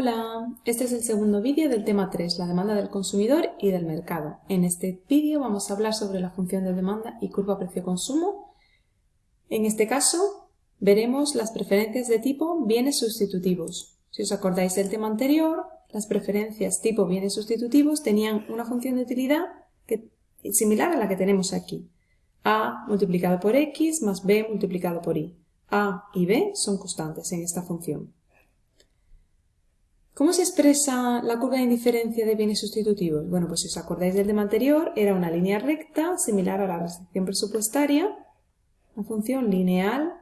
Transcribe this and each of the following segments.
Hola, este es el segundo vídeo del tema 3, la demanda del consumidor y del mercado. En este vídeo vamos a hablar sobre la función de demanda y curva precio-consumo. En este caso, veremos las preferencias de tipo bienes sustitutivos. Si os acordáis del tema anterior, las preferencias tipo bienes sustitutivos tenían una función de utilidad similar a la que tenemos aquí. A multiplicado por X más B multiplicado por Y. A y B son constantes en esta función. ¿Cómo se expresa la curva de indiferencia de bienes sustitutivos? Bueno, pues si os acordáis del tema anterior, era una línea recta similar a la restricción presupuestaria, una función lineal,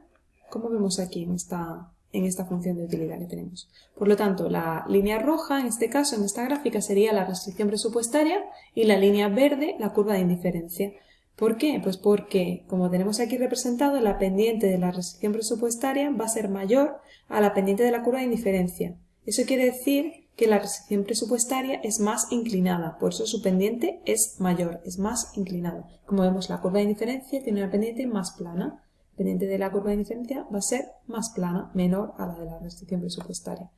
como vemos aquí en esta, en esta función de utilidad que tenemos. Por lo tanto, la línea roja, en este caso, en esta gráfica, sería la restricción presupuestaria y la línea verde, la curva de indiferencia. ¿Por qué? Pues porque, como tenemos aquí representado, la pendiente de la restricción presupuestaria va a ser mayor a la pendiente de la curva de indiferencia. Eso quiere decir que la restricción presupuestaria es más inclinada, por eso su pendiente es mayor, es más inclinada. Como vemos, la curva de indiferencia tiene una pendiente más plana. La pendiente de la curva de indiferencia va a ser más plana, menor a la de la restricción presupuestaria.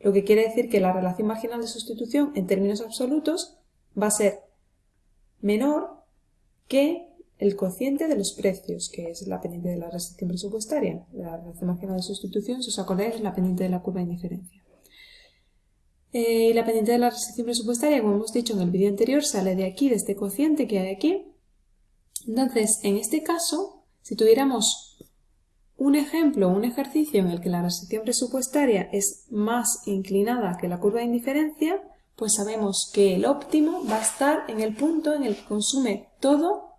Lo que quiere decir que la relación marginal de sustitución en términos absolutos va a ser menor que el cociente de los precios, que es la pendiente de la restricción presupuestaria. La relación marginal de sustitución, si os acordáis, es la pendiente de la curva de indiferencia. Eh, la pendiente de la restricción presupuestaria, como hemos dicho en el vídeo anterior, sale de aquí, de este cociente que hay aquí. Entonces, en este caso, si tuviéramos un ejemplo, un ejercicio en el que la restricción presupuestaria es más inclinada que la curva de indiferencia, pues sabemos que el óptimo va a estar en el punto en el que consume todo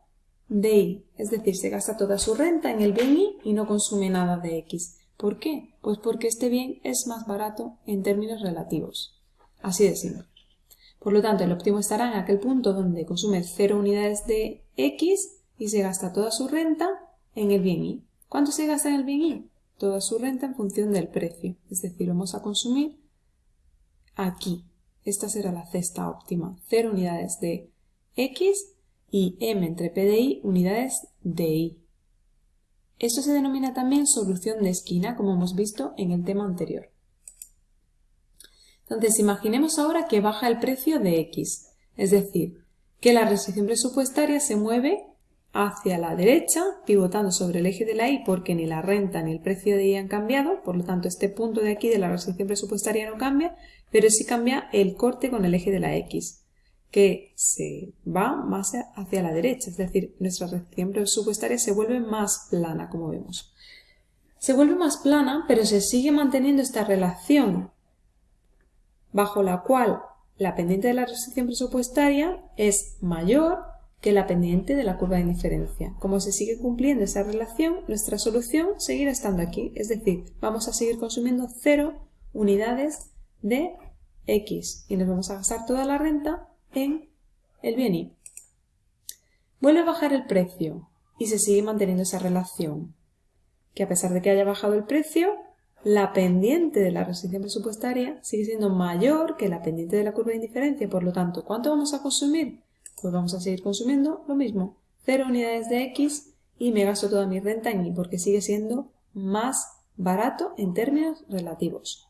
de Y, es decir, se gasta toda su renta en el bien Y y no consume nada de X. ¿Por qué? Pues porque este bien es más barato en términos relativos. Así de simple. Por lo tanto, el óptimo estará en aquel punto donde consume 0 unidades de X y se gasta toda su renta en el bien Y. ¿Cuánto se gasta en el bien Y? Toda su renta en función del precio. Es decir, vamos a consumir aquí. Esta será la cesta óptima. 0 unidades de X y M entre P de I unidades de Y. Esto se denomina también solución de esquina, como hemos visto en el tema anterior. Entonces, imaginemos ahora que baja el precio de X, es decir, que la restricción presupuestaria se mueve hacia la derecha, pivotando sobre el eje de la Y porque ni la renta ni el precio de Y han cambiado, por lo tanto este punto de aquí de la restricción presupuestaria no cambia, pero sí cambia el corte con el eje de la X, que se va más hacia la derecha, es decir, nuestra restricción presupuestaria se vuelve más plana, como vemos. Se vuelve más plana, pero se sigue manteniendo esta relación bajo la cual la pendiente de la restricción presupuestaria es mayor que la pendiente de la curva de indiferencia. Como se sigue cumpliendo esa relación, nuestra solución seguirá estando aquí, es decir, vamos a seguir consumiendo 0 unidades de X y nos vamos a gastar toda la renta en el bien Y. Vuelve a bajar el precio y se sigue manteniendo esa relación, que a pesar de que haya bajado el precio, la pendiente de la restricción presupuestaria sigue siendo mayor que la pendiente de la curva de indiferencia. Por lo tanto, ¿cuánto vamos a consumir? Pues vamos a seguir consumiendo lo mismo, 0 unidades de X y me gasto toda mi renta en Y porque sigue siendo más barato en términos relativos.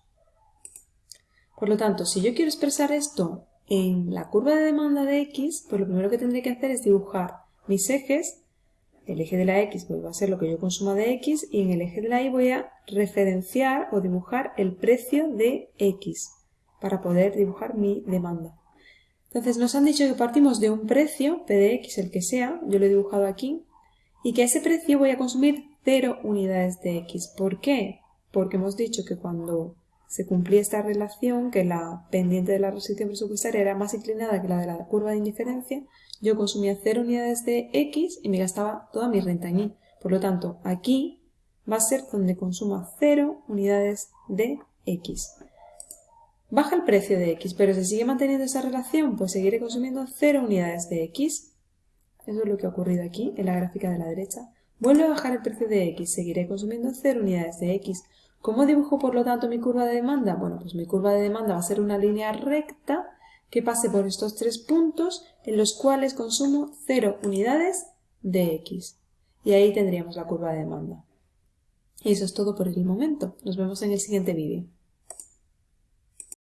Por lo tanto, si yo quiero expresar esto en la curva de demanda de X, pues lo primero que tendré que hacer es dibujar mis ejes el eje de la X pues, va a ser lo que yo consuma de X y en el eje de la Y voy a referenciar o dibujar el precio de X para poder dibujar mi demanda. Entonces nos han dicho que partimos de un precio, P de X, el que sea, yo lo he dibujado aquí, y que a ese precio voy a consumir 0 unidades de X. ¿Por qué? Porque hemos dicho que cuando se cumplía esta relación, que la pendiente de la restricción presupuestaria era más inclinada que la de la curva de indiferencia, yo consumía 0 unidades de X y me gastaba toda mi renta en Y. Por lo tanto, aquí va a ser donde consuma 0 unidades de X. Baja el precio de X, pero si sigue manteniendo esa relación, pues seguiré consumiendo 0 unidades de X. Eso es lo que ha ocurrido aquí, en la gráfica de la derecha. Vuelve a bajar el precio de X, seguiré consumiendo 0 unidades de X. ¿Cómo dibujo, por lo tanto, mi curva de demanda? Bueno, pues mi curva de demanda va a ser una línea recta que pase por estos tres puntos en los cuales consumo 0 unidades de X. Y ahí tendríamos la curva de demanda. Y eso es todo por el momento. Nos vemos en el siguiente vídeo.